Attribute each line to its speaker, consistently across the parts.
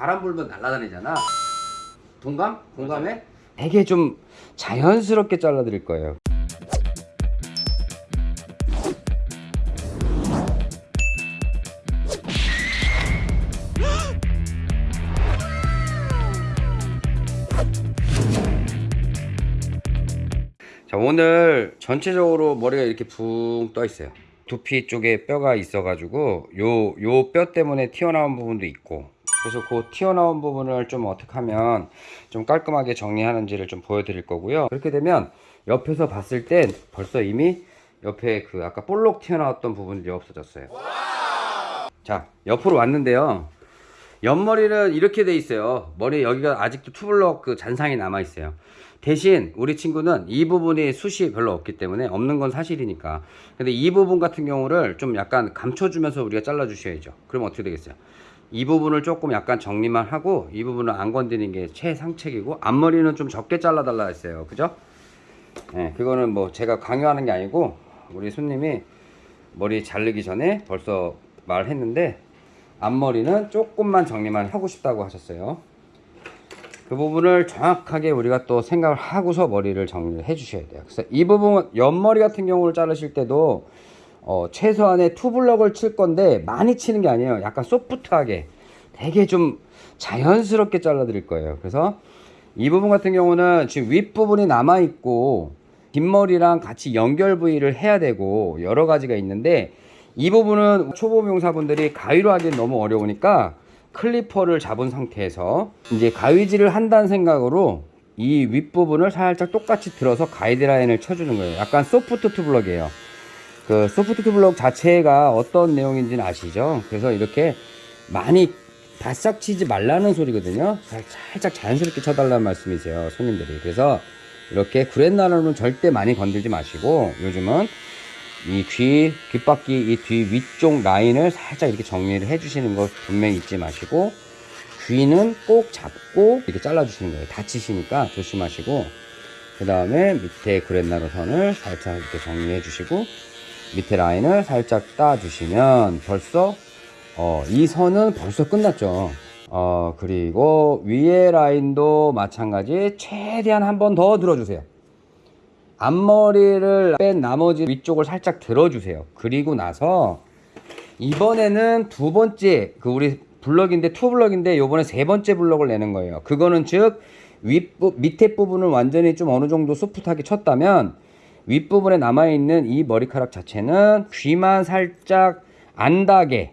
Speaker 1: 바람 불면 날아다니잖아. 동감? 공감해? 되게 좀 자연스럽게 잘라드릴 거예요. 자 오늘 전체적으로 머리가 이렇게 붕 떠 있어요 두피 쪽에 뼈가 있어 가지고 요 요 뼈 때문에 튀어나온 부분도 있고 그래서 그 튀어나온 부분을 좀 어떻게 하면 좀 깔끔하게 정리하는지를 좀 보여드릴 거고요. 그렇게 되면 옆에서 봤을 땐 벌써 이미 옆에 그 아까 볼록 튀어나왔던 부분들이 없어졌어요. 자 옆으로 왔는데요. 옆머리는 이렇게 돼 있어요. 머리 여기가 아직도 투블럭 그 잔상이 남아 있어요. 대신 우리 친구는 이 부분이 숱이 별로 없기 때문에 없는 건 사실이니까. 근데 이 부분 같은 경우를 좀 약간 감춰주면서 우리가 잘라 주셔야죠. 그럼 어떻게 되겠어요 이 부분을 조금 약간 정리만 하고 이 부분을 안 건드리는 게 최상책이고 앞머리는 좀 적게 잘라 달라 했어요 그죠 네, 그거는 뭐 제가 강요하는 게 아니고 우리 손님이 머리 자르기 전에 벌써 말했는데 앞머리는 조금만 정리만 하고 싶다고 하셨어요. 그 부분을 정확하게 우리가 또 생각을 하고서 머리를 정리를 해 주셔야 돼요. 그래서 이 부분 옆머리 같은 경우를 자르실 때도 어, 최소한의 투블럭을 칠 건데 많이 치는 게 아니에요. 약간 소프트하게 되게 좀 자연스럽게 잘라 드릴 거예요. 그래서 이 부분 같은 경우는 지금 윗부분이 남아 있고 뒷머리랑 같이 연결 부위를 해야 되고 여러 가지가 있는데 이 부분은 초보 미용사분들이 가위로 하기엔 너무 어려우니까 clipper를 잡은 상태에서 이제 가위질을 한다는 생각으로 이 윗부분을 살짝 똑같이 들어서 가이드라인을 쳐주는 거예요. 약간 소프트 투블럭이에요. 그 소프트 투블럭 자체가 어떤 내용인지는 아시죠? 그래서 이렇게 많이 바싹 치지 말라는 소리거든요. 살- 살짝 자연스럽게 쳐달라는 말씀이세요. 손님들이. 그래서 이렇게 구렛나루는 절대 많이 건들지 마시고 요즘은 이 귀, 귓바퀴 이 뒤 위쪽 라인을 살짝 이렇게 정리를 해주시는 거 분명히 잊지 마시고 귀는 꼭 잡고 이렇게 잘라주시는 거예요. 다치시니까 조심하시고 그 다음에 밑에 구렛나루 선을 살짝 이렇게 정리해 주시고 밑에 라인을 살짝 따주시면 벌써 어, 이 선은 벌써 끝났죠. 어, 그리고 위에 라인도 마찬가지 최대한 한 번 더 들어주세요. 앞머리를 뺀 나머지 위쪽을 살짝 들어주세요. 그리고 나서 이번에는 두 번째 그 우리 블럭인데 투 블럭인데 요번에 세 번째 블럭을 내는 거예요. 그거는 즉 윗부 밑에 부분을 완전히 좀 어느 정도 소프트하게 쳤다면 윗부분에 남아 있는 이 머리카락 자체는 귀만 살짝 안 닿게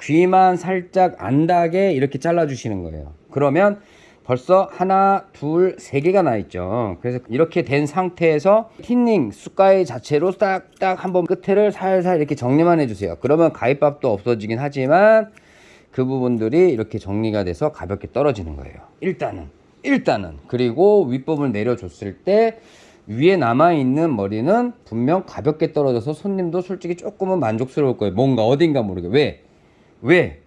Speaker 1: 귀만 살짝 안 닿게 이렇게 잘라 주시는 거예요. 그러면 벌써 하나, 둘, 세 개가 나 있죠. 그래서 이렇게 된 상태에서 틴닝 숟가위 자체로 딱딱 한번 끝에를 살살 이렇게 정리만 해주세요. 그러면 가위밥도 없어지긴 하지만 그 부분들이 이렇게 정리가 돼서 가볍게 떨어지는 거예요. 일단은 일단은 그리고 윗부분을 내려줬을 때 위에 남아 있는 머리는 분명 가볍게 떨어져서 손님도 솔직히 조금은 만족스러울 거예요. 뭔가 어딘가 모르게 왜? 왜?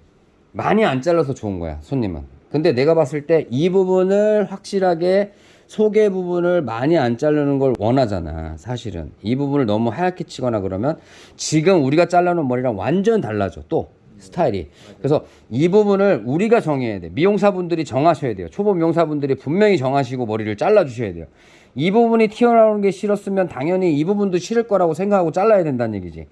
Speaker 1: 많이 안 잘라서 좋은 거야, 손님은. 근데 내가 봤을 때 이 부분을 확실하게 속의 부분을 많이 안 자르는 걸 원하잖아, 사실은. 이 부분을 너무 하얗게 치거나 그러면 지금 우리가 잘라놓은 머리랑 완전 달라져, 또. 스타일이. 그래서 이 부분을 우리가 정해야 돼. 미용사분들이 정하셔야 돼요. 초보 미용사분들이 분명히 정하시고 머리를 잘라주셔야 돼요. 이 부분이 튀어나오는 게 싫었으면 당연히 이 부분도 싫을 거라고 생각하고 잘라야 된다는 얘기지.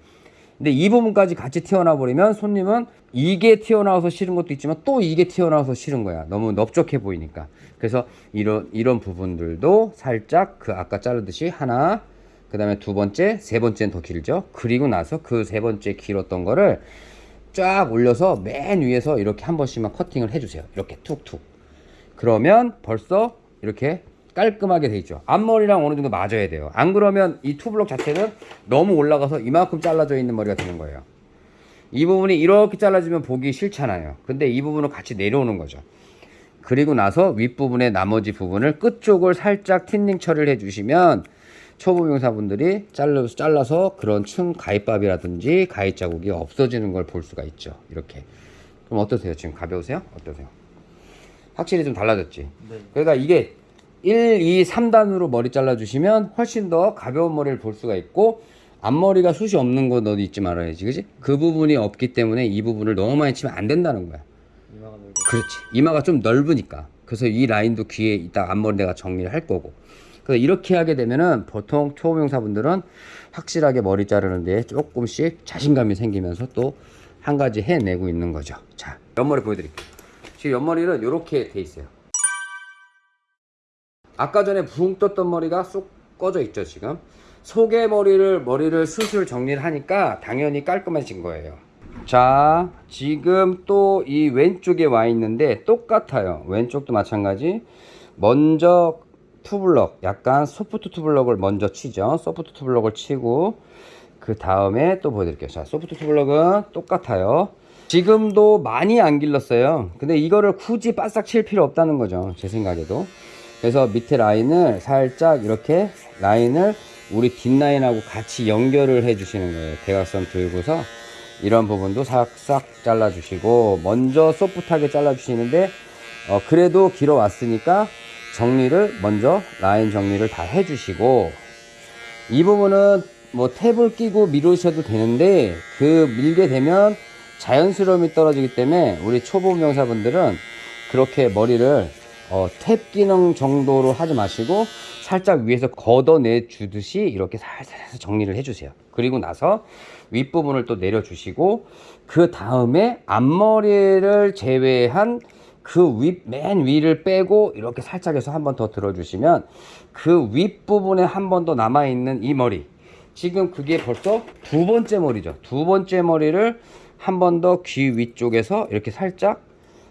Speaker 1: 근데 이 부분까지 같이 튀어나와 버리면 손님은 이게 튀어나와서 싫은 것도 있지만 또 이게 튀어나와서 싫은 거야. 너무 넓적해 보이니까. 그래서 이런 이런 부분들도 살짝 그 아까 자르듯이 하나, 그 다음에 두 번째, 세 번째는 더 길죠. 그리고 나서 그 세 번째 길었던 거를 쫙 올려서 맨 위에서 이렇게 한 번씩만 커팅을 해주세요. 이렇게 툭툭. 그러면 벌써 이렇게 깔끔하게 돼 있죠. 앞머리랑 어느 정도 맞아야 돼요. 안 그러면 이 투블럭 자체는 너무 올라가서 이만큼 잘라져 있는 머리가 되는 거예요. 이 부분이 이렇게 잘라지면 보기 싫잖아요. 근데 이 부분은 같이 내려오는 거죠. 그리고 나서 윗부분의 나머지 부분을 끝쪽을 살짝 틴닝 처리를 해주시면 초보 미용사분들이 잘라서, 잘라서 그런 층 가위밥이라든지 가위 자국이 없어지는 걸 볼 수가 있죠. 이렇게. 그럼 어떠세요? 지금 가벼우세요? 어떠세요? 확실히 좀 달라졌지?
Speaker 2: 네.
Speaker 1: 그러니까 이게 1, 2, 3단으로 머리 잘라주시면 훨씬 더 가벼운 머리를 볼 수가 있고 앞머리가 숱이 없는 거 너도 잊지 말아야지 그지? 그 부분이 없기 때문에 이 부분을 너무 많이 치면 안 된다는 거야
Speaker 2: 이마가 넓어.
Speaker 1: 그렇지. 이마가 좀 넓으니까. 그래서 이 라인도 귀에 이따 앞머리 내가 정리를 할 거고. 그래서 이렇게 하게 되면은 보통 초보명사분들은 확실하게 머리 자르는 데 조금씩 자신감이 생기면서 또 한 가지 해내고 있는 거죠. 자, 옆머리 보여드릴게요. 지금 옆머리는 이렇게 돼 있어요. 아까 전에 붕 떴던 머리가 쏙 꺼져 있죠 지금 속의 머리를 머리를 수술 정리를 하니까 당연히 깔끔해진 거예요 자 지금 또 이 왼쪽에 와 있는데 똑같아요 왼쪽도 마찬가지 먼저 투블럭 약간 소프트 투블럭을 먼저 치죠. 소프트 투블럭을 치고 그 다음에 또 보여드릴게요. 자 소프트 투블럭은 똑같아요. 지금도 많이 안 길렀어요. 근데 이거를 굳이 바싹 칠 필요 없다는 거죠. 제 생각에도. 그래서 밑에 라인을 살짝 이렇게 라인을 우리 뒷라인하고 같이 연결을 해 주시는 거예요. 대각선 들고서 이런 부분도 싹싹 잘라 주시고 먼저 소프트하게 잘라 주시는데 어, 그래도 길어 왔으니까 정리를 먼저 라인 정리를 다 해 주시고 이 부분은 뭐 탭을 끼고 미루셔도 되는데 그 밀게 되면 자연스러움이 떨어지기 때문에 우리 초보 명사분들은 그렇게 머리를 어, 탭 기능 정도로 하지 마시고 살짝 위에서 걷어내 주듯이 이렇게 살살 해서 정리를 해주세요. 그리고 나서 윗부분을 또 내려주시고 그 다음에 앞머리를 제외한 그 윗, 맨 위를 빼고 이렇게 살짝 해서 한 번 더 들어주시면 그 윗부분에 한 번 더 남아있는 이 머리 지금 그게 벌써 두 번째 머리죠. 두 번째 머리를 한 번 더 귀 위쪽에서 이렇게 살짝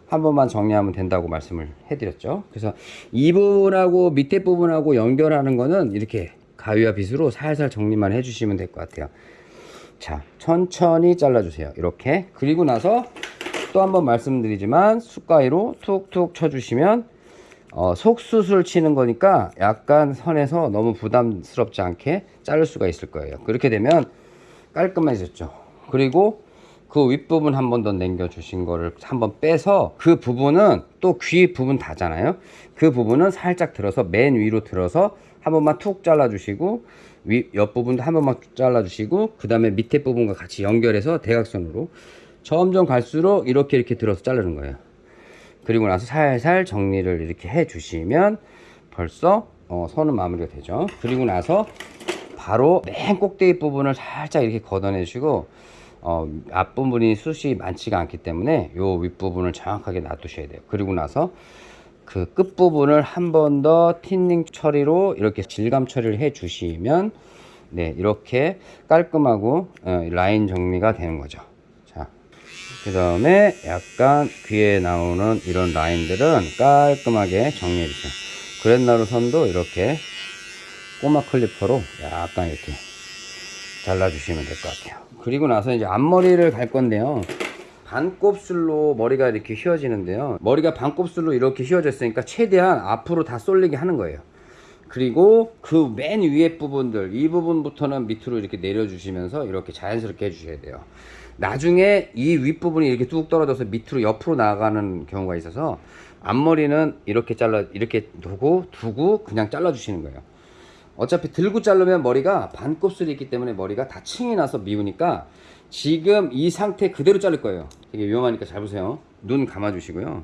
Speaker 1: 한 번만 정리하면 된다고 말씀을 해드렸죠. 그래서 이 부분하고 밑에 부분하고 연결하는 거는 이렇게 가위와 빗으로 살살 정리만 해주시면 될 것 같아요. 자, 천천히 잘라주세요. 이렇게. 그리고 나서 또 한번 말씀드리지만 숟가위로 툭툭 쳐주시면 어, 속수술 치는 거니까 약간 선에서 너무 부담스럽지 않게 자를 수가 있을 거예요. 그렇게 되면 깔끔해졌죠. 그리고 그 윗부분 한 번 더 남겨 주신 거를 한 번 빼서 그 부분은 또 귀 부분 다잖아요 그 부분은 살짝 들어서 맨 위로 들어서 한 번만 툭 잘라 주시고 위 옆부분도 한 번만 잘라 주시고 그 다음에 밑에 부분과 같이 연결해서 대각선으로 점점 갈수록 이렇게 이렇게 들어서 자르는 거예요. 그리고 나서 살살 정리를 이렇게 해 주시면 벌써 어, 선은 마무리가 되죠. 그리고 나서 바로 맨 꼭대기 부분을 살짝 이렇게 걷어내 주시고 어, 앞부분이 숱이 많지가 않기 때문에 요 윗부분을 정확하게 놔두셔야 돼요. 그리고 나서 그 끝부분을 한 번 더 틴닝 처리로 이렇게 질감 처리를 해 주시면 네 이렇게 깔끔하고 어, 라인 정리가 되는 거죠. 자 그 다음에 약간 귀에 나오는 이런 라인들은 깔끔하게 정리해 주세요. 그랜나루 선도 이렇게 꼬마 클리퍼로 약간 이렇게 잘라주시면 될 것 같아요. 그리고 나서 이제 앞머리를 갈 건데요. 반곱슬로 머리가 이렇게 휘어지는데요. 머리가 반곱슬로 이렇게 휘어졌으니까 최대한 앞으로 다 쏠리게 하는 거예요. 그리고 그 맨 위에 부분들 이 부분부터는 밑으로 이렇게 내려주시면서 이렇게 자연스럽게 해주셔야 돼요 나중에 이 윗부분이 이렇게 뚝 떨어져서 밑으로 옆으로 나가는 경우가 있어서 앞머리는 이렇게 잘라 이렇게 두고 두고 그냥 잘라 주시는 거예요. 어차피 들고 자르면 머리가 반곱슬이 있기 때문에 머리가 다 층이 나서 미우니까 지금 이 상태 그대로 자를 거예요. 되게 위험하니까 잘 보세요. 눈 감아 주시고요.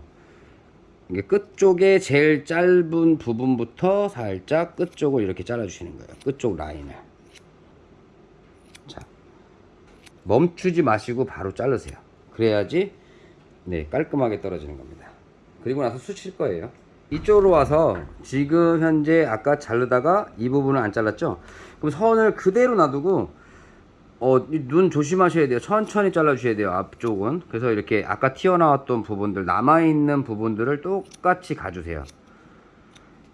Speaker 1: 이게 끝쪽에 제일 짧은 부분부터 살짝 끝쪽을 이렇게 잘라 주시는 거예요. 끝쪽 라인을 자 멈추지 마시고 바로 자르세요. 그래야지 네 깔끔하게 떨어지는 겁니다. 그리고 나서 수칠 거예요. 이쪽으로 와서 지금 현재 아까 자르다가 이 부분을 안 잘랐죠? 그럼 선을 그대로 놔두고 어, 이눈 조심하셔야 돼요. 천천히 잘라 주셔야 돼요 앞쪽은. 그래서 이렇게 아까 튀어나왔던 부분들 남아있는 부분들을 똑같이 가주세요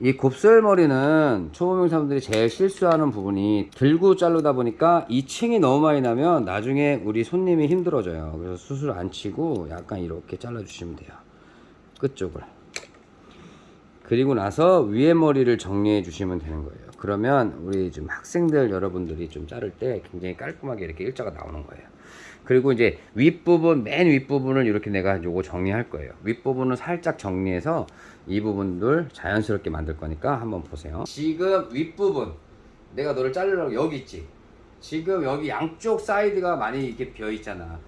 Speaker 1: 이 곱슬머리는 초보명사분들이 제일 실수하는 부분이 들고 자르다 보니까 이 층이 너무 많이 나면 나중에 우리 손님이 힘들어져요. 그래서 수술 안 치고 약간 이렇게 잘라 주시면 돼요. 끝쪽을. 그리고 나서 위에 머리를 정리해 주시면 되는 거예요. 그러면 우리 지금 학생들 여러분들이 좀 자를 때 굉장히 깔끔하게 이렇게 일자가 나오는 거예요 그리고 이제 윗부분 맨 윗부분을 이렇게 내가 요거 정리할 거예요 윗부분을 살짝 정리해서 이 부분들 자연스럽게 만들 거니까 한번 보세요 지금 윗부분 내가 너를 자르려고 여기 있지 지금 여기 양쪽 사이드가 많이 이렇게 비어 있잖아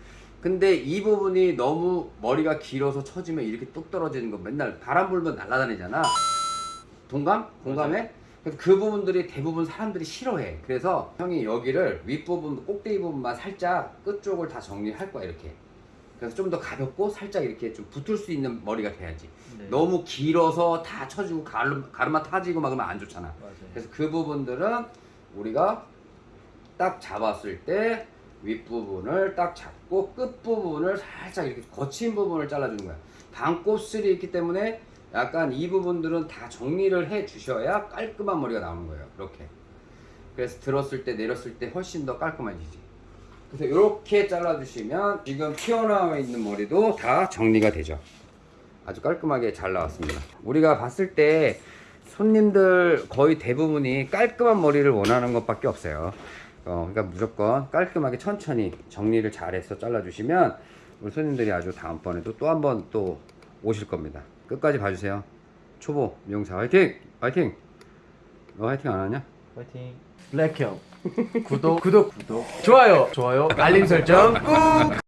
Speaker 1: 근데 이 부분이 너무 머리가 길어서 처지면 이렇게 뚝 떨어지는 거 맨날 바람 불면 날아다니잖아. 동감? 공감해? 그래서 그 부분들이 대부분 사람들이 싫어해. 그래서 형이 여기를 윗부분, 꼭대기 부분만 살짝 끝쪽을 다 정리할 거야, 이렇게. 그래서 좀 더 가볍고 살짝 이렇게 좀 붙을 수 있는 머리가 돼야지.
Speaker 2: 네.
Speaker 1: 너무 길어서 다 처지고 가르, 가르마 타지고 막 그러면 안 좋잖아.
Speaker 2: 맞아요.
Speaker 1: 그래서 그 부분들은 우리가 딱 잡았을 때 윗부분을 딱 잡고 끝부분을 살짝 이렇게 거친 부분을 잘라주는 거야. 반곱슬이 있기 때문에 약간 이 부분들은 다 정리를 해 주셔야 깔끔한 머리가 나오는 거예요. 이렇게. 그래서 들었을 때 내렸을 때 훨씬 더 깔끔해지지. 그래서 이렇게 잘라 주시면 지금 튀어나와 있는 머리도 다 정리가 되죠. 아주 깔끔하게 잘 나왔습니다. 우리가 봤을 때 손님들 거의 대부분이 깔끔한 머리를 원하는 것밖에 없어요. 어, 그러니까 무조건 깔끔하게 천천히 정리를 잘해서 잘라주시면 우리 손님들이 아주 다음번에도 또 한 번 또 오실 겁니다. 끝까지 봐주세요. 초보 미용사 화이팅! 화이팅! 너 화이팅 안 하냐?
Speaker 2: 파이팅. 블랙형 구독 구독 구독 좋아요 좋아요 알림 설정 꾹